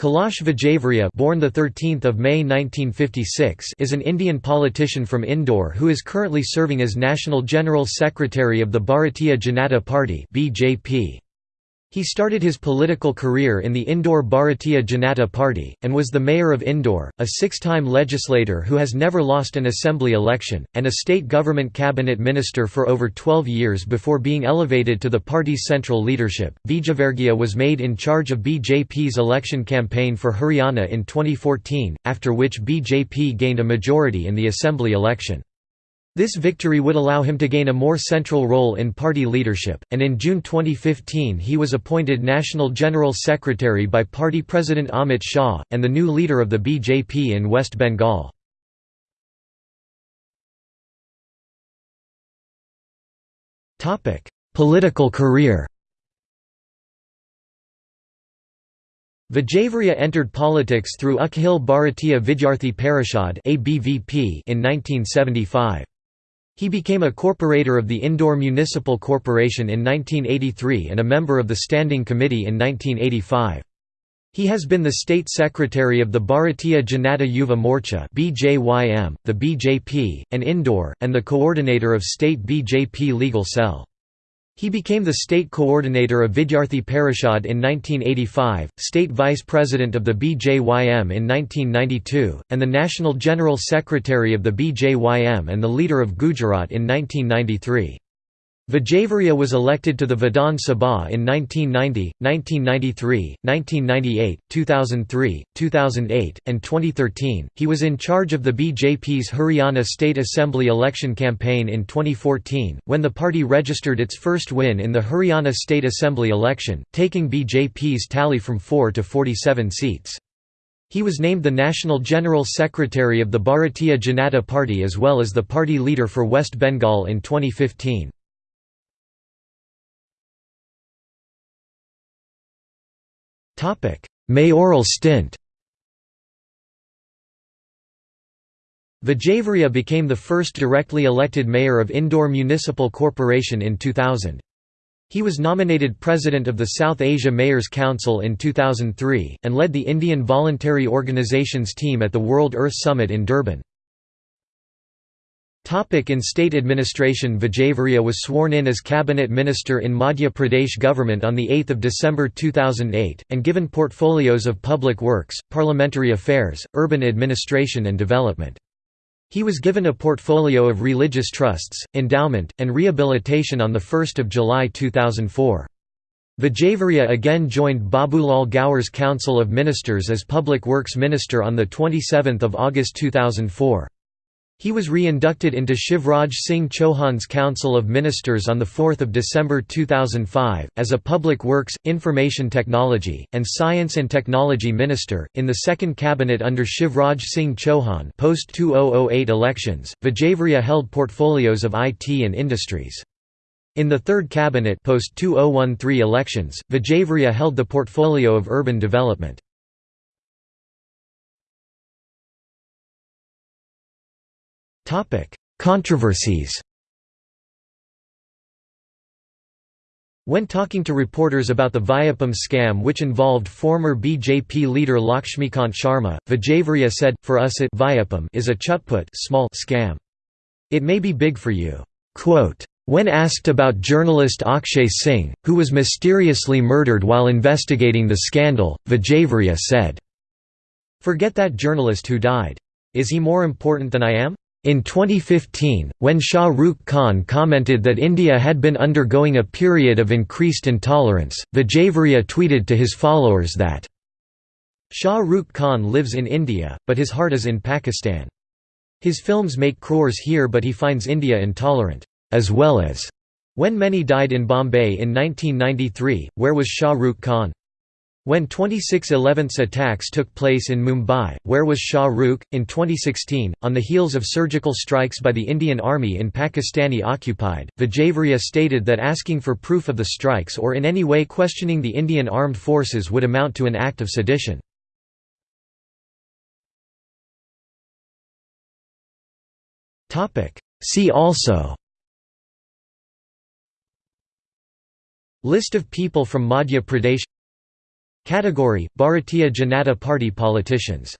Kailash Vijayvargiya born the 13th of May 1956 is an Indian politician from Indore who is currently serving as National General Secretary of the Bharatiya Janata Party (BJP). He started his political career in the Indore Bharatiya Janata Party, and was the mayor of Indore, a six-time legislator who has never lost an assembly election, and a state government cabinet minister for over 12 years before being elevated to the party's central leadership. Vijayvargiya was made in charge of BJP's election campaign for Haryana in 2014, after which BJP gained a majority in the assembly election. This victory would allow him to gain a more central role in party leadership, and in June 2015 he was appointed National General Secretary by party president Amit Shah, and the new leader of the BJP in West Bengal. Political career Vijayvargiya entered politics through Akhil Bharatiya Vidyarthi Parishad in 1975. He became a corporator of the Indore Municipal Corporation in 1983 and a member of the Standing Committee in 1985. He has been the State Secretary of the Bharatiya Janata Yuva Morcha (BJYM), the BJP, and Indore, and the coordinator of State BJP Legal Cell. He became the state coordinator of Vidyarthi Parishad in 1985, state vice president of the BJYM in 1992, and the national general secretary of the BJYM and the leader of Gujarat in 1993. Vijayvargiya was elected to the Vidhan Sabha in 1990, 1993, 1998, 2003, 2008, and 2013. He was in charge of the BJP's Haryana State Assembly election campaign in 2014, when the party registered its first win in the Haryana State Assembly election, taking BJP's tally from 4 to 47 seats. He was named the National General Secretary of the Bharatiya Janata Party as well as the party leader for West Bengal in 2015. Mayoral stint Vijayvargiya became the first directly elected mayor of Indore Municipal Corporation in 2000. He was nominated president of the South Asia Mayors Council in 2003, and led the Indian Voluntary Organizations team at the World Earth Summit in Durban. In state administration Vijayvargiya was sworn in as cabinet minister in Madhya Pradesh government on 8 December 2008, and given portfolios of public works, parliamentary affairs, urban administration and development. He was given a portfolio of religious trusts, endowment, and rehabilitation on 1 July 2004. Vijayvargiya again joined Babulal Gaur's Council of Ministers as Public Works Minister on 27 August 2004. He was re-inducted into Shivraj Singh Chauhan's Council of Ministers on 4 December 2005, as a Public Works, Information Technology, and Science and Technology Minister. In the second cabinet under Shivraj Singh Chauhan post-2008 elections, Vijayvargiya held portfolios of IT and industries. In the third cabinet post-2013 elections, Vijayvargiya held the portfolio of urban development. Controversies When talking to reporters about the Vyapam scam which involved former BJP leader Lakshmikant Sharma, Vijayvargiya said, for us it Vyapam is a chutput small scam. It may be big for you. Quote, when asked about journalist Akshay Singh, who was mysteriously murdered while investigating the scandal, Vijayvargiya said, Forget that journalist who died. Is he more important than I am? In 2015, when Shah Rukh Khan commented that India had been undergoing a period of increased intolerance, Vijayvargiya tweeted to his followers that, Shah Rukh Khan lives in India, but his heart is in Pakistan. His films make crores here but he finds India intolerant, as well as, when many died in Bombay in 1993, where was Shah Rukh Khan? When 26 11th attacks took place in Mumbai, where was Shah Rukh? In 2016, on the heels of surgical strikes by the Indian Army in Pakistani occupied, Vijayvargiya stated that asking for proof of the strikes or in any way questioning the Indian armed forces would amount to an act of sedition. See also List of people from Madhya Pradesh Category: Bharatiya Janata Party politicians